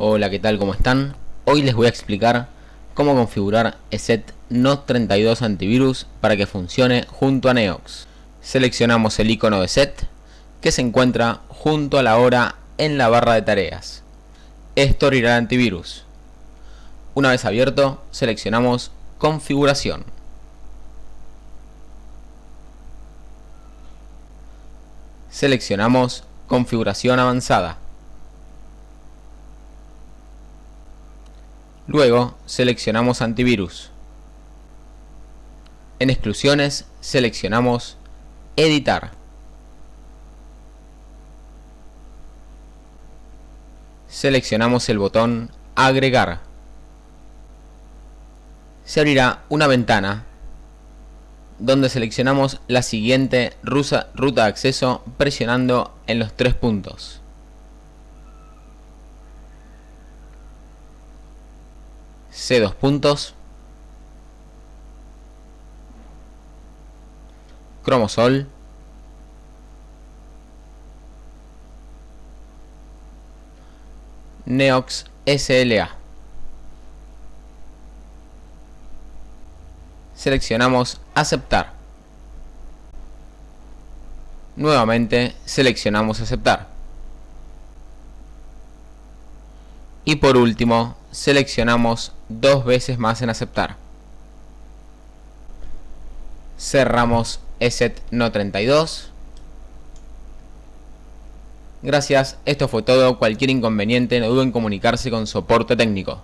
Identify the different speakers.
Speaker 1: Hola, ¿qué tal? ¿Cómo están? Hoy les voy a explicar cómo configurar ESET NOT32 antivirus para que funcione junto a Neox. Seleccionamos el icono de ESET que se encuentra junto a la hora en la barra de tareas. Esto abrirá el antivirus. Una vez abierto, seleccionamos Configuración. Seleccionamos Configuración avanzada. Luego seleccionamos antivirus. En exclusiones seleccionamos editar. Seleccionamos el botón agregar. Se abrirá una ventana donde seleccionamos la siguiente ruta de acceso presionando en los tres puntos. C dos puntos, cromosol, Neox SLA. Seleccionamos aceptar. Nuevamente seleccionamos aceptar. Y por último seleccionamos dos veces más en aceptar. Cerramos ESET no 32. Gracias, esto fue todo. Cualquier inconveniente no duden en comunicarse con soporte técnico.